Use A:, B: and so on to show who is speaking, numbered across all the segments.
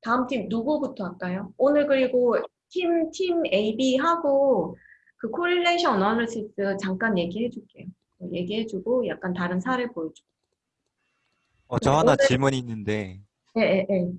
A: 다음 팀 누구부터 할까요? 오늘 그리고 팀, 팀 AB 하고 그 correlation analysis 잠깐 얘기해 줄게요. 얘기해 주고 약간 다른 사례 보여줘.
B: 어, 저
A: 네,
B: 하나
A: 오늘-
B: 질문이 있는데
A: 예, 예, 예.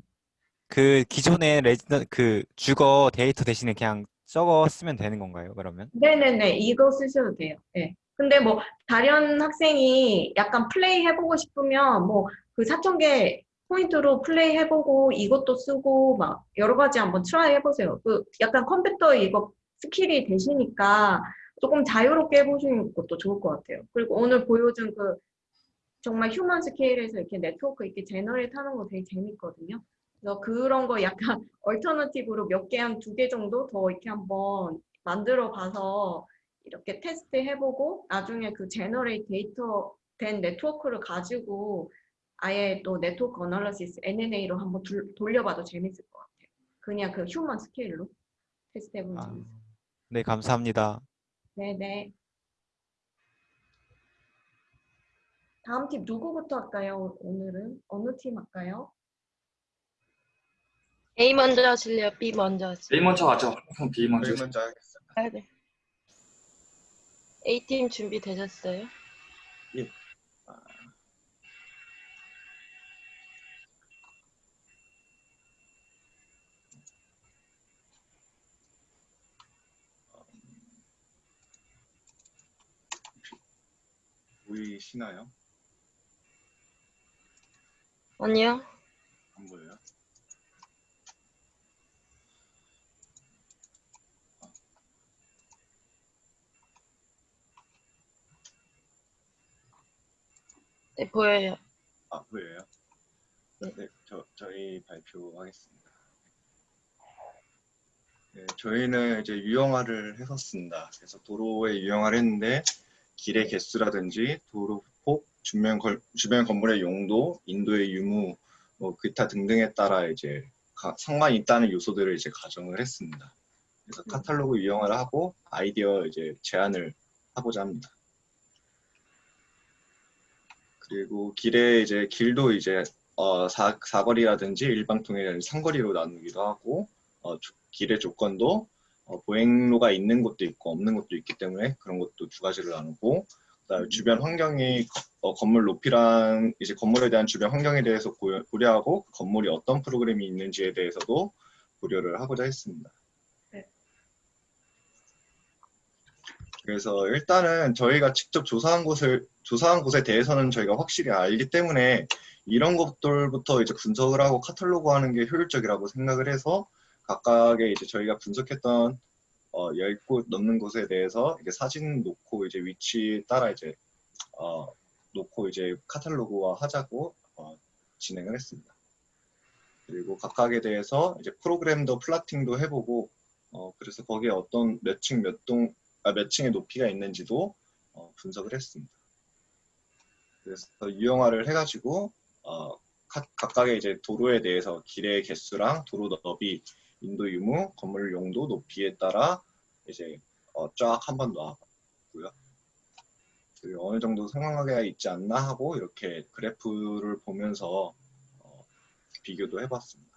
B: 그 기존의 residen 그 주거 데이터 대신에 그냥 저거 쓰면 되는 건가요? 그러면?
A: 네네네, 이거 쓰셔도 돼요. 예. 근데 뭐, 다른 학생이 약간 플레이 해보고 싶으면 뭐, 그 4,000개 포인트로 플레이 해보고 이것도 쓰고 막 여러 가지 한번 try 해보세요. 그 약간 컴퓨터 이거 skill이 되시니까 조금 자유롭게 해보시는 것도 좋을 것 같아요. 그리고 오늘 보여준 그 정말 human scale에서 이렇게 네트워크 이렇게 generate 하는 거 되게 재밌거든요. 그래서 그런 거 약간 alternative로 몇 개, 한 두 개 정도 더 이렇게 한번 만들어 봐서 이렇게 테스트 해보고 나중에 그 generated 된 네트워크를 가지고 아예 또 network analysis UNA로 한번 둘- 돌려봐도 재밌을 것 같아요. 그냥 그 human scale로 테스트 해보면
B: 아,
A: 재밌어요.
B: 네, 감사합니다.
A: 네네. 다음 팀 누구부터 할까요? 오늘은 어느 팀 할까요?
C: A 먼저 하실래요? B 먼저 하실래요?
D: A 먼저 하죠. 그럼 B 먼저.
E: 저희 먼저 하겠습니다.
C: 아, 네. A팀 준비되셨어요?
E: 보이시나요?
C: 아니요.
E: 안 보여요?
C: 네, 보여요.
E: 아 보여요?
C: 네.
E: 네, 저 저희 발표하겠습니다. 네, 저희는 이제 유형화를 했었습니다. 그래서 도로에 유형화를 했는데 길의 개수라든지 도로 폭, 주변, 걸, 주변 건물의 용도, 인도의 유무, 뭐 기타 등등에 따라 이제 가- 상관이 있다는 요소들을 이제 가정을 했습니다. 그래서 카탈로그 유형화를 하고 아이디어 이제 제안을 하고자 합니다. 그리고 길에 이제 길도 이제 어, 사, 사거리라든지 일방통행이라든지 상거리로 나누기도 하고 어, 조- 길의 조건도 어, 보행로가 있는 곳도 있고 없는 곳도 있기 때문에 그런 것도 두 가지로 나누고 그다음에 주변 환경이 어, 건물 높이랑 이제 건물에 대한 주변 환경에 대해서 고려, 고려하고 그 건물이 어떤 프로그램이 있는지에 대해서도 고려를 하고자 했습니다.
A: 네.
E: 그래서 일단은 저희가 직접 조사한 곳을 조사한 곳에 대해서는 저희가 확실히 알기 때문에 이런 것들부터 이제 분석을 하고 카탈로그 하는 게 효율적이라고 생각을 해서 각각의 이제 저희가 분석했던 어, 10곳 넘는 곳에 대해서 이제 사진 놓고 이제 위치 따라 이제 어, 놓고 이제 카탈로그화 하자고 어, 진행을 했습니다. 그리고 각각에 대해서 이제 프로그램도 플라팅도 해보고 어, 그래서 거기에 어떤 몇 층 몇 동, 아, 몇 층의 높이가 있는지도 어, 분석을 했습니다. 그래서 유형화를 해가지고 어, 각- 각각의 이제 도로에 대해서 길의 개수랑 도로 너비, 인도 유무, 건물 용도, 높이에 따라 이제 어, 쫙 한 번 놔봤고요. 그리고 어느 정도 상황하게 있지 않나 하고 이렇게 그래프를 보면서 어, 비교도 해봤습니다.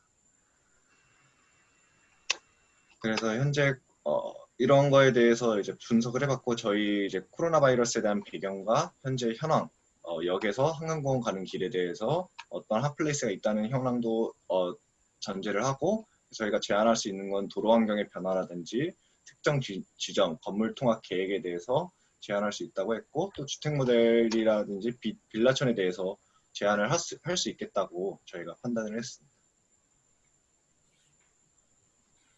E: 그래서 현재 어, 이런 거에 대해서 이제 분석을 해봤고 저희 이제 코로나 바이러스에 대한 배경과 현재 현황 어, 역에서 한강공원 가는 길에 대해서 어떤 핫플레이스가 있다는 현황도 어, 전제를 하고 저희가 제안할 수 있는 건 도로 환경의 변화라든지 특정 지, 점 건물 통합 계획에 대해서 제안할 수 있다고 했고 또 주택 모델이라든지 비, 빌라촌에 대해서 제안을 할수 할 수 있겠다고 저희가 판단을 했습니다.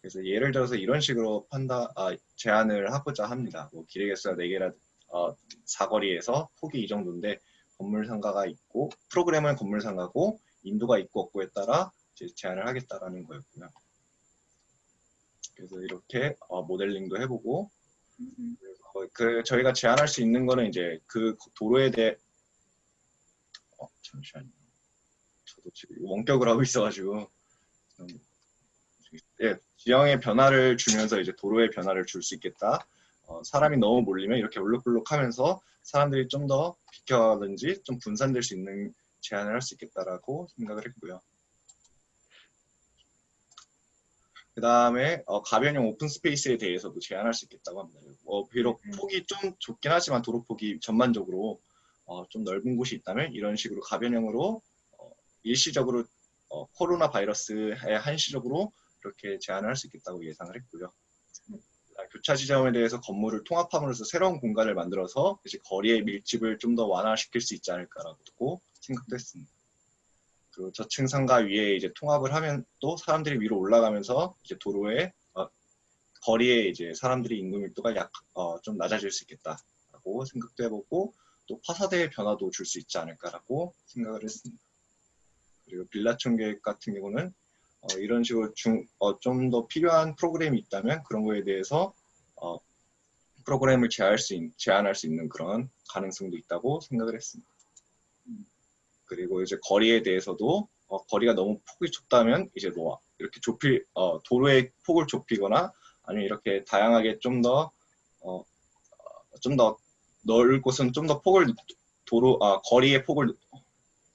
E: 그래서 예를 들어서 이런 식으로 판단 아, 제안을 하고자 합니다. 뭐 길의 개수가 4개라 어, 사거리에서 폭이 이 정도인데 건물 상가가 있고 프로그램은 건물 상가고 인도가 있고 없고에 따라 제안을 하겠다라는 거였고요. 그래서 이렇게 어, 모델링도 해보고 그래서 그 저희가 제안할 수 있는 거는 이제 그 도로에 대해 어, 잠시만요. 저도 지금 원격을 하고 있어가지고 좀, 예, 지형의 변화를 주면서 이제 도로의 변화를 줄 수 있겠다. 어, 사람이 너무 몰리면 이렇게 울룩불룩하면서 사람들이 좀 더 비켜든지 좀 분산될 수 있는 제안을 할 수 있겠다라고 생각을 했고요. 그 다음에 가변형 오픈 스페이스에 대해서도 제한할 수 있겠다고 합니다. 어, 비록
A: 음.
E: 폭이 좀 좁긴 하지만 도로 폭이 전반적으로 어, 좀 넓은 곳이 있다면 이런 식으로 가변형으로 어, 일시적으로 어, 코로나 바이러스에 한시적으로 이렇게 제한을 할 수 있겠다고 예상을 했고요. 아, 교차 지점에 대해서 건물을 통합함으로써 새로운 공간을 만들어서 이제 거리의 밀집을 좀 더 완화시킬 수 있지 않을까라고 생각도 했습니다. 그리고 저층 상가 위에 이제 통합을 하면 또 사람들이 위로 올라가면서 이제 도로에 어, 거리에 이제 사람들이 인구 밀도가 약 어, 좀 낮아질 수 있겠다라고 생각도 해보고 또 파사드의 변화도 줄 수 있지 않을까라고 생각을 했습니다. 그리고 빌라촌 계획 같은 경우는 어, 이런 식으로 어, 좀 더 필요한 프로그램이 있다면 그런 거에 대해서 어, 프로그램을 제한할 수, 있, 제한할 수 있는 그런 가능성도 있다고 생각을 했습니다. 그리고 이제 거리에 대해서도 어, 거리가 너무 폭이 좁다면 이제 뭐 이렇게 좁힐 어, 도로의 폭을 좁히거나 아니면 이렇게 다양하게 좀 더 어, 좀 더 넓은 곳은 좀 더 폭을 도로 아, 거리의 폭을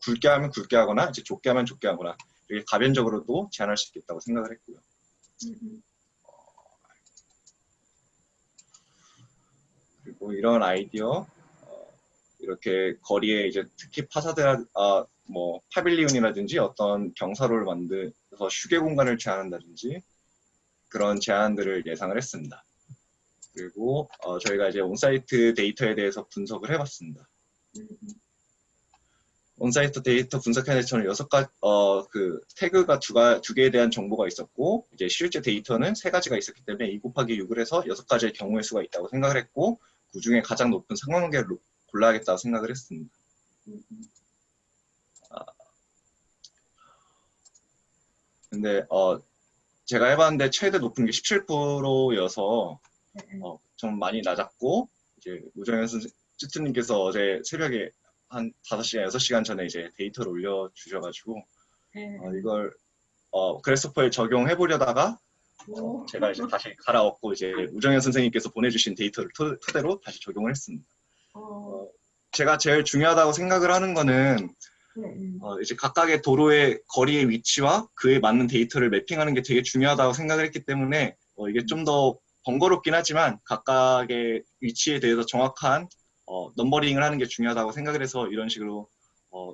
E: 굵게 하면 굵게 하거나 이제 좁게 하면 좁게 하거나 이렇게 가변적으로도 제한할 수 있겠다고 생각을 했고요.
A: 음,
E: 그리고 이런 아이디어 어, 이렇게 거리에 이제 특히 파사드 아, 뭐 파빌리온이라든지 어떤 경사로를 만들어서 휴게 공간을 제한한다든지 그런 제안들을 예상을 했습니다. 그리고 어, 저희가 이제 on-site 데이터에 대해서 분석을 해봤습니다.
A: 음,
E: on-site 데이터 분석하는 저는 여섯 가지 어, 그 태그가 두가 두 개에 대한 정보가 있었고 이제 실제 데이터는 세 가지가 있었기 때문에 2 곱하기 6을 해서 여섯 가지의 경우의 수가 있다고 생각을 했고 그 중에 가장 높은 상관관계를 골라야겠다고 생각을 했습니다.
A: 음,
E: 근데 어 제가 해봤는데 최대 높은 게 17%여서
A: 네,
E: 어, 좀 많이 낮았고 이제 우정현 선생 쭈트님께서 어제 새벽에 한 5시간, 6시간 전에 이제 데이터를 올려주셔가지고
A: 네.
E: 어, 이걸 어, 그래스퍼에 적용해 보려다가
A: 오.
E: 제가 이제 다시 갈아엎고 이제 우정현 선생님께서 보내주신 데이터를 토, 토대로 다시 적용을 했습니다.
A: 어,
E: 제가 제일 중요하다고 생각을 하는 거는
A: 네, 음.
E: 어, 이제 각각의 도로의 거리의 위치와 그에 맞는 데이터를 mapping하는 게 되게 중요하다고 생각을 했기 때문에 어, 이게 좀 더 번거롭긴 하지만 각각의 위치에 대해서 정확한 어, numbering을 하는 게 중요하다고 생각을 해서 이런 식으로 어,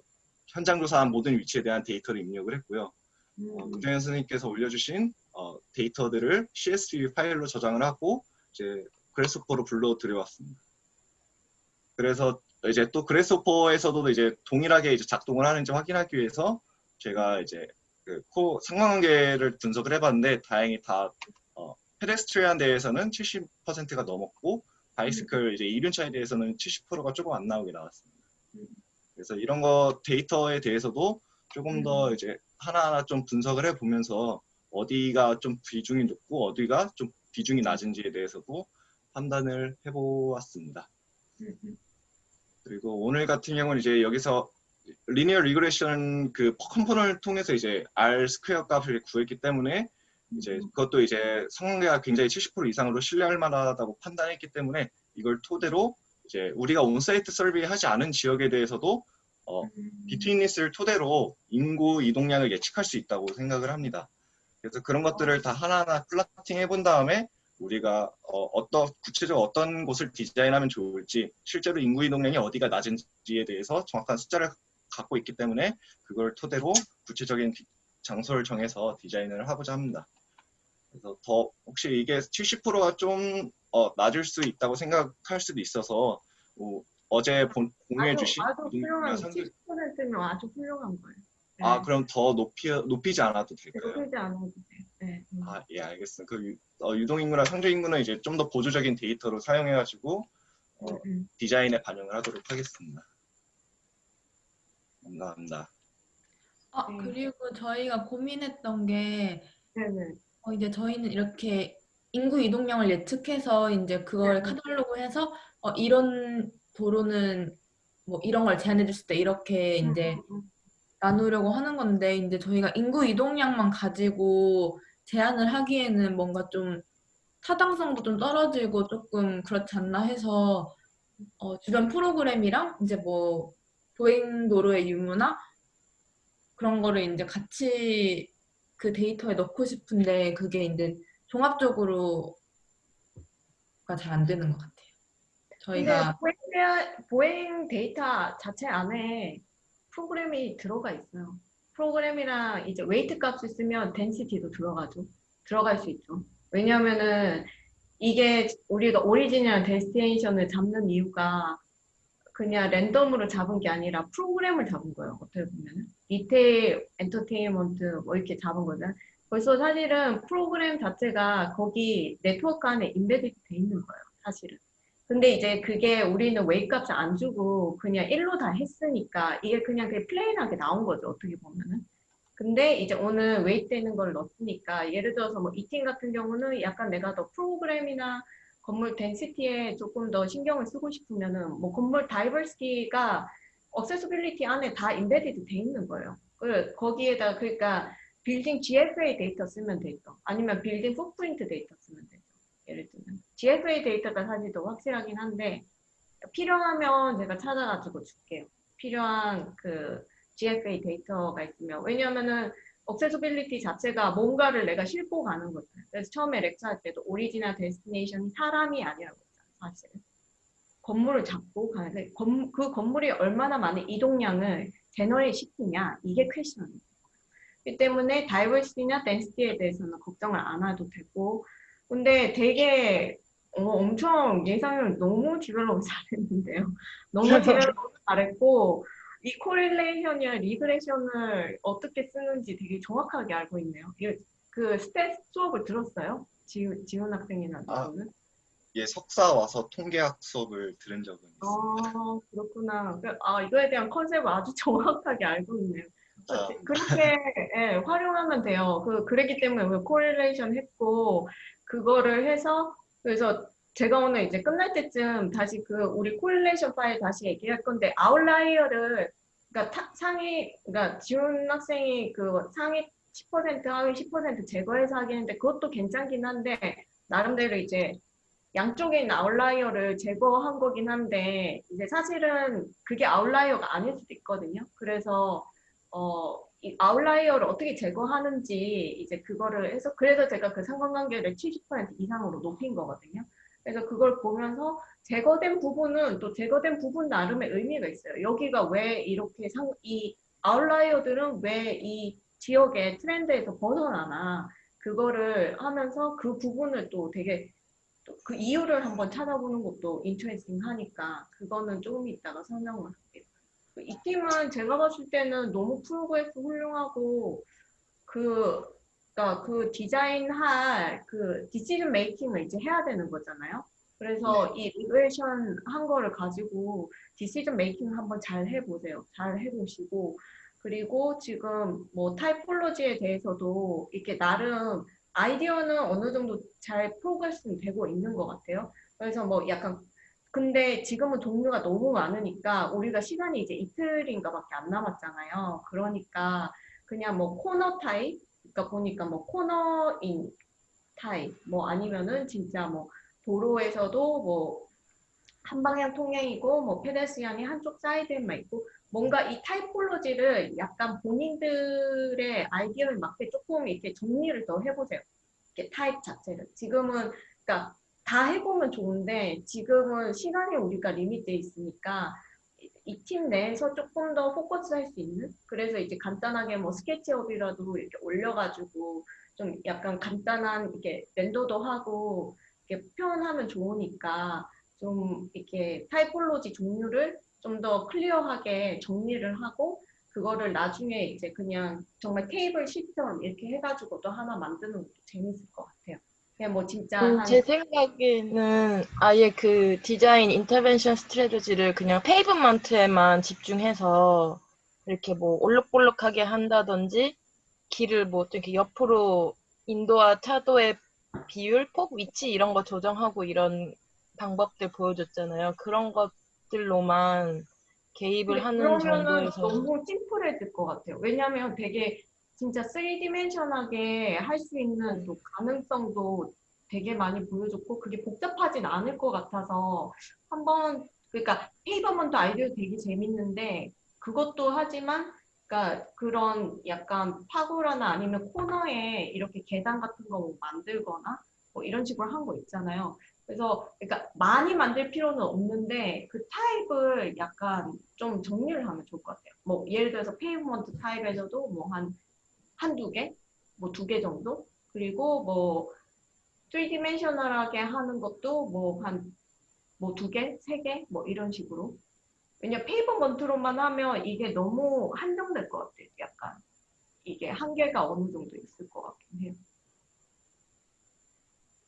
E: 현장 조사한 모든 위치에 대한 데이터를 입력을 했고요. 어,
A: 음,
E: 우정현 선생님께서 올려주신 어, 데이터들을 CSV 파일로 저장을 하고 이제 Grasshopper로 불러 들여왔습니다. 그래서 이제 또 Grasshopper에서도 이제 동일하게 이제 작동을 하는지 확인하기 위해서 제가 이제 그 코 상관관계를 분석을 해봤는데 다행히 다 어, pedestrian 대해서는 70%가 넘었고 bicycle 이제 이륜차에 대해서는 70%가 조금 안 나오게 나왔습니다.
A: 음.
E: 그래서 이런 거 데이터에 대해서도 조금 더
A: 음.
E: 이제 하나하나 좀 분석을 해보면서 어디가 좀 비중이 높고 어디가 좀 비중이 낮은지에 대해서도 판단을 해보았습니다.
A: 음, 음.
E: 그리고 오늘 같은 경우는 이제 여기서 linear regression 그 component를 통해서 이제 R square 값을 구했기 때문에 이제 그것도 이제 상관관계가 굉장히 70% 이상으로 신뢰할 만하다고 판단했기 때문에 이걸 토대로 이제 우리가 on-site survey 하지 않은 지역에 대해서도 어,
A: 음.
E: betweenness를 토대로 인구 이동량을 예측할 수 있다고 생각을 합니다. 그래서 그런 것들을 다 하나하나 plotting 해본 다음에 우리가 어, 떤 구체적으로 어떤 곳을 디자인하면 좋을지 실제로 인구 이동량이 어디가 낮은지에 대해서 정확한 숫자를 갖고 있기 때문에 그걸 토대로 구체적인 디- 장소를 정해서 디자인을 하고자 합니다. 그래서 더 혹시 이게 70%가 좀 어, 낮을 수 있다고 생각할 수도 있어서 어, 제 공유해
A: 아주,
E: 주신
A: 아주 훌륭한
E: 상들
A: 70%면 아주 훌륭한 거예요. 네.
E: 아 그럼 더 높이 높이지 않아도 될까요?
A: 높이지 않아도. 네. 음.
E: 아예 알겠습니다. 그 유, 어, 유동인구나 상주인구는 이제 좀 더 보조적인 데이터로 사용해가지고 어,
A: 음, 음.
E: 디자인에 반영을 하도록 하겠습니다. 감사합니다.
D: 아,
A: 네.
D: 그리고 저희가 고민했던 게,
A: 네네.
D: 어, 이제 저희는 이렇게 인구 이동량을 예측해서 이제 그걸
A: 네.
D: 카탈로그 해서, 어, 이런 도로는 뭐 이런 걸 제한해 줄 수 있다. 이렇게 이제
A: 음, 음,
D: 나누려고 하는 건데, 이제 저희가 인구 이동량만 가지고 제한을 하기에는 뭔가 좀 타당성도 좀 떨어지고 조금 그렇지 않나 해서, 어, 주변 프로그램이랑 이제 뭐 도행 도로의 유무나 그런 거를 이제 같이 그 데이터에 넣고 싶은데 그게 이제 종합적으로가 잘 안 되는 것 같아요. 저희가
A: 보행, 데- 보행 데이터 자체 안에 프로그램이 들어가 있어요. 프로그램이랑 이제 weight 값을 쓰면 density도 들어가죠. 들어갈 수 있죠. 왜냐면은 이게 우리가 origin이랑 destination을 잡는 이유가 그냥 랜덤으로 잡은 게 아니라 프로그램을 잡은 거예요. 어떻게 보면은 retail, 엔터테인먼트 뭐 이렇게 잡은 거잖아요. 벌써 사실은 프로그램 자체가 거기 네트워크 안에 embedded 돼 있는 거예요. 사실은. 근데 이제 그게 우리는 웨이 값을 안 주고 그냥 일로 다 했으니까 이게 그냥 그게 plain하게 나온 거죠. 어떻게 보면은. 근데 이제 오늘 weight 되는 걸 넣었으니까 예를 들어서 뭐 eating 같은 경우는 약간 내가 더 프로그램이나 건물 density에 조금 더 신경을 쓰고 싶으면은 뭐 건물 diversity가 accessibility 안에 다 embedded 돼 있는 거예요. 그 거기에다 그러니까 빌딩 GFA 데이터 쓰면 되죠. 아니면 빌딩 footprint 데이터 쓰면 되죠. 예를 들면 GFA 데이터가 사실 더 확실하긴 한데 필요하면 제가 찾아가지고 줄게요. 필요한 그 GFA 데이터가 있으면 왜냐면은 accessibility 자체가 뭔가를 내가 싣고 가는 거죠. 그래서 처음에 lecture 할 때도 origin destination이 사람이 아니라고 했잖아요. 사실은. 건물을 잡고 가는데 건- 그 건물이 얼마나 많은 이동량을 generate 시키냐 이게 question이에요. 그 때문에 diversity나 density에 대해서는 걱정을 안 해도 되고 근데 되게 어, 엄청 예상을 너무 develop 잘했는데요. 너무 develop 잘했고 이 correlation이나 regression을 어떻게 쓰는지 되게 정확하게 알고 있네요. 이- 그 stat 수업을 들었어요? 지훈, 지훈 학생이나
E: 아.
A: 저는?
E: 예, 석사 와서 통계학 수업을 들은 적은 있습니다.
A: 아, 그렇구나. 그- 아, 이거에 대한 concept을 아주 정확하게 알고 있네요.
E: 자,
A: 그렇게 예, 활용하면 돼요. 그 그랬기 때문에 correlation 했고 그거를 해서 그래서 제가 오늘 이제 끝날 때쯤 다시 그 우리 correlation 파일 다시 얘기할 건데 outlier를 그러니까 타- 상위 그러니까 지훈 학생이 그 상위 10% 하위 10% 제거해서 하겠는데 그것도 괜찮긴 한데 나름대로 이제 양쪽에 있는 outlier를 제거한 거긴 한데 이제 사실은 그게 outlier가 아닐 수도 있거든요. 그래서 어, 이 아웃라이어를 어떻게 제거하는지 이제 그거를 해서 그래서 제가 그 상관관계를 70% 이상으로 높인 거거든요. 그래서 그걸 보면서 제거된 부분은 또 제거된 부분 나름의 의미가 있어요. 여기가 왜 이렇게 상, 이 outlier들은 왜 이 지역의 트렌드에서 벗어나나 그거를 하면서 그 부분을 또 되게 또 그 이유를 한번 찾아보는 것도 interesting 하니까 그거는 조금 이따가 설명을 할게요. 그이 팀은 제가 봤을 때는 너무 progress 훌륭하고 그, 그러니까 그 디자인할 그 decision making을 이제 해야 되는 거잖아요. 그래서 이 regression 한 거를 가지고 decision making 한번 잘 해보세요. 잘 해보시고 그리고 지금 뭐 typology에 대해서도 이렇게 나름 아이디어는 어느 정도 잘 progress는 되고 있는 것 같아요. 그래서 뭐 약간 근데 지금은 종류가 너무 많으니까 우리가 시간이 이제 이틀인가 밖에 안 남았잖아요. 그러니까 그냥 뭐 코너 타입, 그러니까 보니까 뭐 코너인 타입, 뭐 아니면은 진짜 뭐 도로에서도 뭐 한 방향 통행이고 뭐 pedestrian이 한쪽 사이드에만 있고 뭔가 이 typology를 약간 본인들의 아이디어에 맞게 조금 이렇게 정리를 더 해보세요. 이렇게 타입 자체를. 지금은 그러니까 다 해보면 좋은데 지금은 시간이 우리가 limit돼 있으니까 이 팀 내에서 조금 더 포커스 할 수 있는 그래서 이제 간단하게 뭐 스케치업이라도 이렇게 올려가지고 좀 약간 간단한 이렇게 render도 하고 이렇게 표현하면 좋으니까 좀 이렇게 typology 종류를 좀 더 clear하게 정리를 하고 그거를 나중에 이제 그냥 정말 테이블 시트처럼 이렇게 해가지고도 하나 만드는 것도 재밌을 것 같아요. 그냥 뭐 진짜
C: 음,
A: 한
C: 제 생각에는 아예 그 디자인 intervention strategy를 그냥 pavement에만 집중해서 이렇게 뭐 올록볼록하게 한다든지 길을 뭐 이렇게 옆으로 인도와 차도의 비율, 폭, 위치 이런 거 조정하고 이런 방법들 보여줬잖아요. 그런 것들로만 개입을 하는 정도에서
A: 너무 심플해질 것 같아요. 왜냐하면 되게 진짜 3 dimension하게 할 수 있는 또 가능성도 되게 많이 보여줬고 그게 복잡하진 않을 것 같아서 한번 그러니까 pavement 아이디어 되게 재밌는데 그것도 하지만 그러니까 그런 약간 파고라나 아니면 코너에 이렇게 계단 같은 거 뭐 만들거나 뭐 이런 식으로 한 거 있잖아요. 그래서 그러니까 많이 만들 필요는 없는데 그 타입을 약간 좀 정리를 하면 좋을 것 같아요. 뭐 예를 들어서 pavement 타입에서도 뭐 한 한두 개, 뭐 두 개 정도. 그리고 뭐 3 dimensional하게 하는 것도 뭐 한 뭐 두 개, 세 개, 뭐 이런 식으로. 왜냐 pavement로만 하면 이게 너무 한정될 것 같아요. 약간 이게 한계가 어느 정도 있을 것 같긴 해요.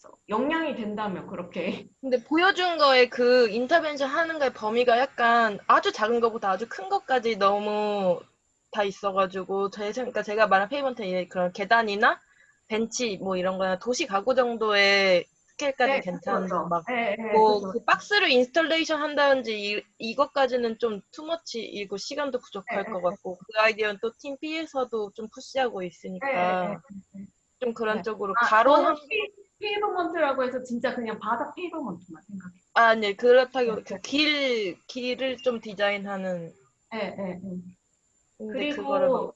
A: 그래서 역량이 된다면 그렇게
C: 근데 보여준 거에 그 intervention 하는 거의 범위가 약간 아주 작은 것보다 아주 큰 것까지 너무 다 있어가지고 제 그러니까 제가 말한 pavement 그런 계단이나 벤치 뭐 이런 거나 도시 가구 정도의 스케일까지
A: 네,
C: 괜찮은데
A: 그렇죠.
C: 막
A: 예, 예,
C: 뭐
A: 그래서
C: 그 박스를 installation 한다든지 이, 이것까지는 좀 too much이고 시간도 부족할
A: 네,
C: 것
A: 네,
C: 같고 그 아이디어는 또 팀 B에서도 좀 push하고 있으니까
A: 네,
C: 좀 그런
A: 네.
C: 쪽으로
A: 아,
C: 가로 한
A: 페이- pavement라고 해서 진짜 그냥 바닥 pavement만 생각해요.
C: 아, 네, 그렇다고
A: 네,
C: 그 길, 길을 좀 디자인하는
A: 예, 예, 예. 그리고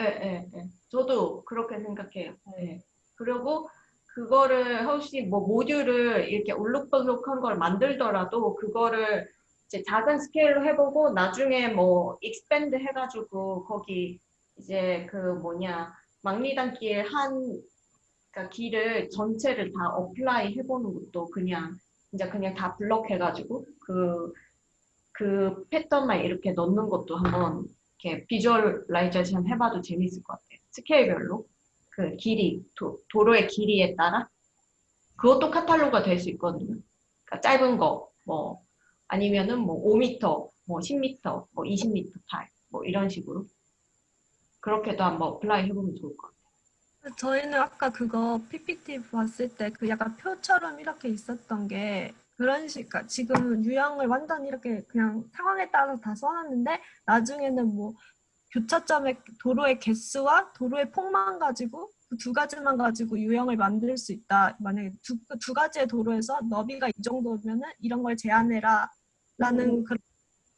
A: 예, 예, 예. 저도 그렇게 생각해요.
C: 네.
A: 예. 그리고 그거를 혹시 뭐 모듈을 이렇게 울룩불룩한 걸 만들더라도 그거를 이제 작은 스케일로 해보고 나중에 뭐 expand 해가지고 거기 이제 그 뭐냐 망리단길 한 그러니까 길을 전체를 다 apply 해보는 것도 그냥 진짜 그냥 다 블럭 해가지고 그그 패턴만 이렇게 넣는 것도 한번 이렇게 visualization 해봐도 재밌을 것 같아요. 스케일별로 그 길이 도, 도로의 길이에 따라 그것도 카탈로그가 될 수 있거든요. 그러니까 짧은 거 뭐 아니면은 뭐 5m, 뭐 10m, 뭐 20m 타입 뭐 이런 식으로 그렇게도 한번 apply 해보면 좋을 것 같아요.
F: 저희는 아까 그거 PPT 봤을 때 그 약간 표처럼 이렇게 있었던 게 그런 식, 그러니까 지금 유형을 완전히 이렇게 그냥 상황에 따라서 다 써놨는데 나중에는 뭐 교차점의 도로의 개수와 도로의 폭만 가지고 그 두 가지만 가지고 유형을 만들 수 있다. 만약에 두, 그두 가지의 도로에서 너비가 이 정도면은 이런 걸 제한해라 라는 그런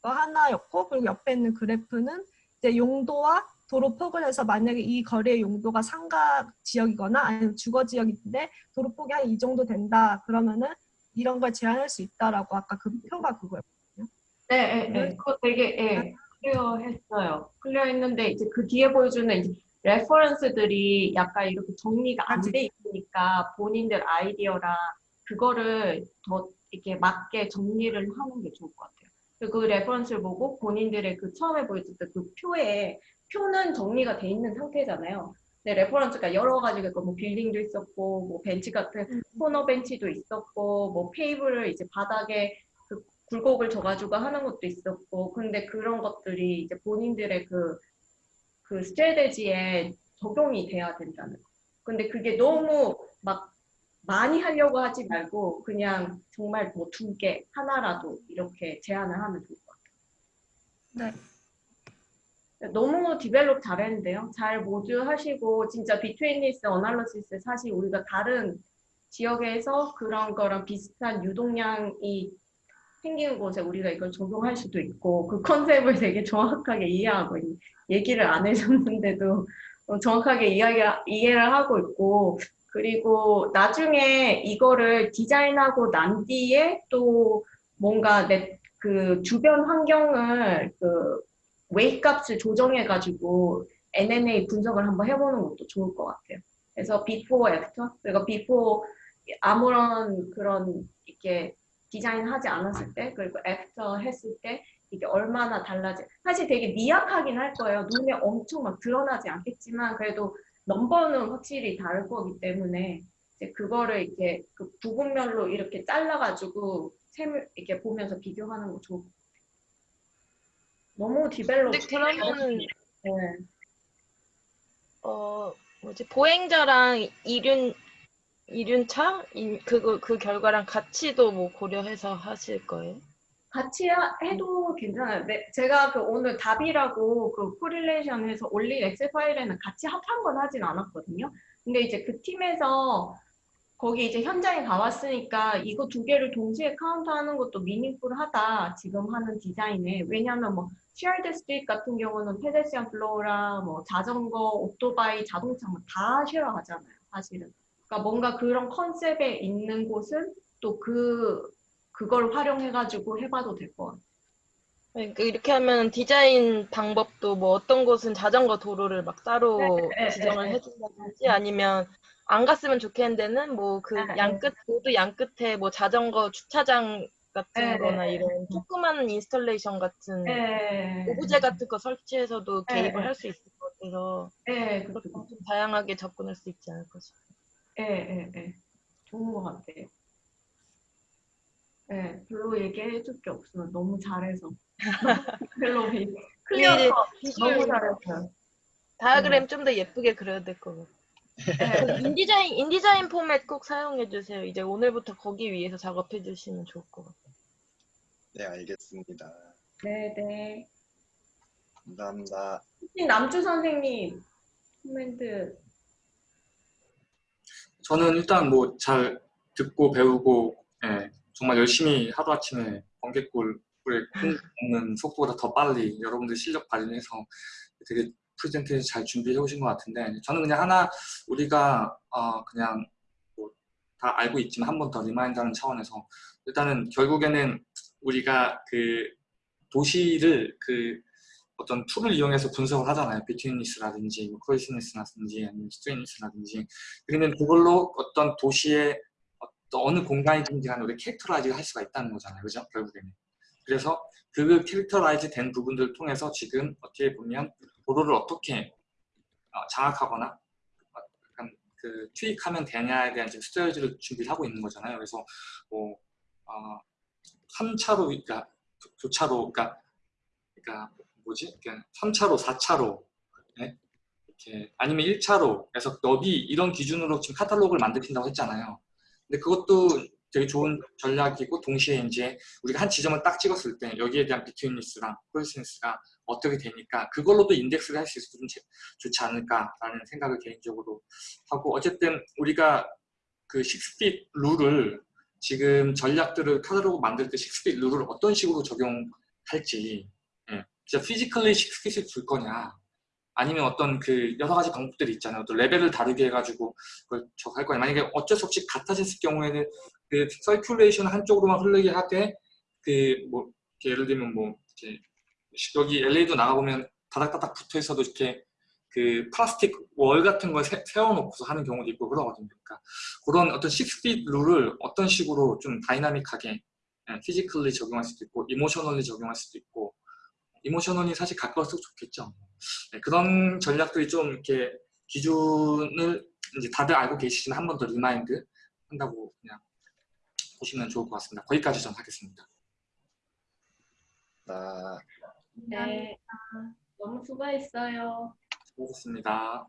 F: 거 하나였고 그리고 옆에 있는 그래프는 이제 용도와 도로 폭을 해서 만약에 이 거리의 용도가 상가 지역이거나 아니면 주거 지역인데 도로 폭이 한 이 정도 된다 그러면은 이런 걸 제한할 수 있다라고 아까 그 표가 그거였거든요.
A: 네, 네, 네. 그거 되게 예, clear 했어요. clear 했는데 이제 그 뒤에 보여주는 이제 reference들이 약간 이렇게 정리가 안 돼 있으니까 본인들 아이디어랑 그거를 더 이렇게 맞게 정리를 하는 게 좋을 것 같아요. 그 reference를 보고 본인들의 그 처음에 보여줬던 그 표에 표는 정리가 돼 있는 상태잖아요. 근데 reference가 여러 가지가 있고 뭐 빌딩도 있었고 뭐 벤치 같은 코너 벤치도 있었고 뭐 paver를 이제 바닥에 그 굴곡을 줘가지고 하는 것도 있었고 근데 그런 것들이 이제 본인들의 그, 그 strategy에 적용이 돼야 된다는 거. 근데 그게 너무 막 많이 하려고 하지 말고 그냥 정말 뭐 두 개, 하나라도 이렇게 제안을 하면 좋을 것 같아요.
F: 네.
A: 너무 develop 잘했는데요. 잘 모두 하시고 진짜 betweenness analysis 사실 우리가 다른 지역에서 그런 거랑 비슷한 유동량이 생기는 곳에 우리가 이걸 적용할 수도 있고 그 컨셉을 되게 정확하게 이해하고 얘기를 안 해줬는데도 어, 정확하게 이야기, 이해를 하고 있고 그리고 나중에 이거를 디자인하고 난 뒤에 또 뭔가 내 그 주변 환경을 그 웨이 값을 조정해가지고 UNA 분석을 한번 해보는 것도 좋을 것 같아요. 그래서 before, after, 그리고 before 아무런 그런 이렇게 디자인하지 않았을 때, 그리고 after 했을 때 이게 얼마나 달라지. 사실 되게 미약하긴 할 거예요. 눈에 엄청 막 드러나지 않겠지만 그래도 넘버는 확실히 다를 거기 때문에 이제 그거를 이렇게 그 부분별로 이렇게 잘라가지고 셈을 이렇게 보면서 비교하는 거 좋을 것 같아요. 너무 디벨롭.
C: 근데 그러면은
A: 네.
C: 어 뭐지 보행자랑 이륜 이륜차 이- 그거 그 결과랑 같이도 뭐 고려해서 하실 거예요?
A: 같이 하- 해도 괜찮아요. 네, 제가 그 오늘 답이라고 그 correlation 해서 올린 엑셀 파일에는 같이 합한 건 하진 않았거든요. 근데 이제 그 팀에서 거기 이제 현장에 가봤으니까 이거 두 개를 동시에 카운트하는 것도 meaningful하다 지금 하는 디자인에 왜냐하면 뭐 shared street 같은 경우는 pedestrian flow랑 뭐 자전거, 오토바이, 자동차 뭐다 share 하잖아요, 사실은. 그러니까 뭔가 그런 컨셉에 있는 곳은 또 그 그걸 활용해가지고 해봐도 될 것 같아요.
C: 그러니까 이렇게 하면 디자인 방법도 뭐 어떤 곳은 자전거 도로를 막 따로
A: 네, 네,
C: 지정을
A: 네, 네.
C: 해준다든지 아니면 안 갔으면 좋겠는 데는 뭐그
A: 네, 네.
C: 양끝 모두 양끝에 뭐 자전거 주차장 같은
A: 네,
C: 거나
A: 네.
C: 이런 조그마한 installation 같은
A: 네.
C: 오브제 같은 거 설치해서도
A: 네,
C: 개입을
A: 네.
C: 할수 있을 것 같아서
A: 네, 그렇죠.
C: 좀 다양하게 접근할 수 있지 않을까 싶어요.
A: 예, 예, 예. 좋은 것 같아요. 예, 별로 얘기해 줄 게 없으면 너무 잘해서. 별로 비- clear
C: 이제
A: 컷
C: 비주얼
A: 너무 잘했어요.
C: 다이어그램 좀 더 예쁘게 그려야 될 것 같아요.
A: 예,
C: InDesign InDesign 포맷 꼭 사용해 주세요. 이제 오늘부터 거기 위해서 작업해 주시면 좋을 것 같아요.
E: 네, 알겠습니다.
A: 네, 네.
E: 감사합니다.
A: 남주 선생님 코멘트
G: 저는 일단 뭐 잘 듣고 배우고 예, 정말 열심히 하루아침에 번개꿀 꿀에 콩 먹는 속도보다 더 빨리 여러분들 실력 발휘해서 되게 프레젠테이션 잘 준비해 오신 것 같은데 저는 그냥 하나 우리가 어, 그냥 뭐 다 알고 있지만 한 번 더 remind하는 차원에서 일단은 결국에는 우리가 그 도시를 그 어떤 tool을 이용해서 분석을 하잖아요. betweenness라든지 뭐 closeness라든지 아니면 straightness라든지 그러면 그걸로 어떤 도시의 어떤 어느 공간이든지 간에 우리 characterize를 할 수가 있다는 거잖아요. 그죠? 결국에는. 그래서 그 characterize 된 부분들을 통해서 지금 어떻게 보면 도로를 어떻게 어, 장악하거나 어, 약간 그 투입하면 되냐에 대한 지금 스트레이지를 준비를 하고 있는 거잖아요. 그래서 뭐 어, 3차로 그러니까 교- 교차로 그러니까 그러니까 뭐지? 그냥 3차로, 4차로 네? 이렇게 아니면 1차로에서 너비 이런 기준으로 지금 카탈로그를 만들긴다고 했잖아요. 근데 그것도 되게 좋은 전략이고 동시에 이제 우리가 한 지점을 딱 찍었을 때 여기에 대한 비트윈니스랑 콜센스가 어떻게 되니까 그걸로도 인덱스를 할 수 있어서 좀 제- 좋지 않을까라는 생각을 개인적으로 하고 어쨌든 우리가 그 6 feet rule을 지금 전략들을 카탈로그 만들 때 6 feet rule을 어떤 식으로 적용할지 예, 진짜 physically 6 feet을 줄 거냐 아니면 어떤 그 여러 가지 방법들이 있잖아요. 또 레벨을 다르게 해가지고 그걸 적용할 거냐. 만약에 어쩔 수 없이 같아졌을 경우에는 그 circulation 한쪽으로만 흐르게 하되 그 뭐 예를 들면 뭐 이렇게 여기 LA도 나가보면 다닥다닥 붙어 있어도 이렇게 그 플라스틱 wall 같은 걸 세, 세워놓고서 하는 경우도 있고 그러거든요. 그러니까 그런 어떤 6 feet rule을 어떤 식으로 좀 다이나믹하게 physically 적용할 수도 있고 emotionally 적용할 수도 있고 emotional이 사실 가까울수록 좋겠죠. 네, 그런 전략들이 좀 이렇게 기준을 이제 다들 알고 계시지만 한 번 더 remind 한다고 그냥 보시면 좋을 것 같습니다. 거기까지 좀 하겠습니다.
E: 나
A: 네. 너무 수고했어요.
G: 수고하셨습니다.